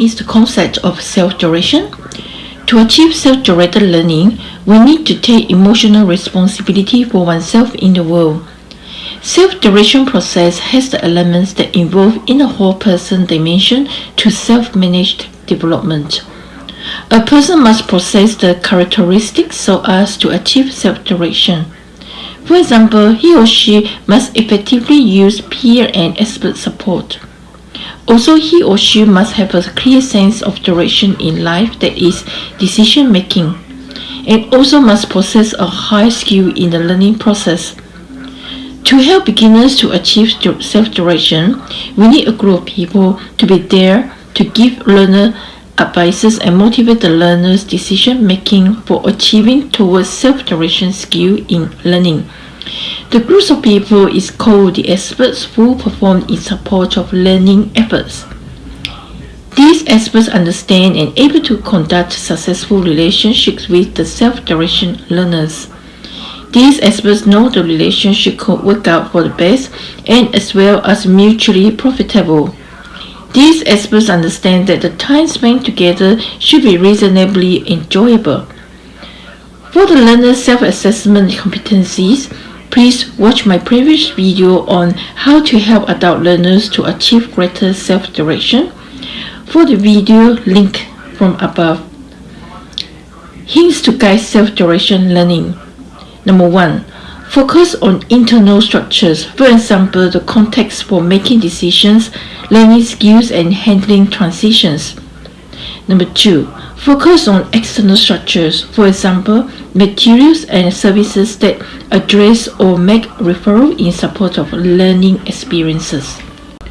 is the concept of self-direction? To achieve self-directed learning, we need to take emotional responsibility for oneself in the world. Self-direction process has the elements that involve in a whole person dimension to self-managed development. A person must possess the characteristics so as to achieve self-direction. For example, he or she must effectively use peer and expert support. Also, he or she must have a clear sense of direction in life that is decision making, and also must possess a high skill in the learning process. To help beginners to achieve self-direction, we need a group of people to be there to give learner advices and motivate the learner's decision making for achieving towards self-direction skill in learning. The group of people is called the experts who perform in support of learning efforts. These experts understand and able to conduct successful relationships with the self-direction learners. These experts know the relationship could work out for the best and as well as mutually profitable. These experts understand that the time spent together should be reasonably enjoyable. For the learner's self-assessment competencies, Please watch my previous video on how to help adult learners to achieve greater self-direction for the video link from above. Hints to guide self-direction learning. Number 1. Focus on internal structures, for example, the context for making decisions, learning skills, and handling transitions. Number 2. Focus on external structures, for example, materials and services that address or make referral in support of learning experiences.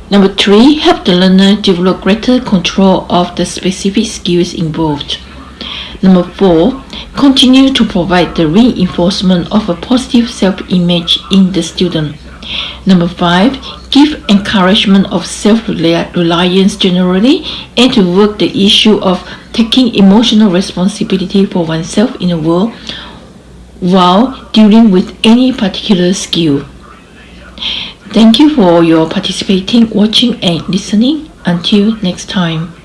Number three, help the learner develop greater control of the specific skills involved. Number four, continue to provide the reinforcement of a positive self-image in the student. Number five, give encouragement of self-reliance generally and to work the issue of taking emotional responsibility for oneself in the world while dealing with any particular skill. Thank you for your participating, watching and listening. Until next time.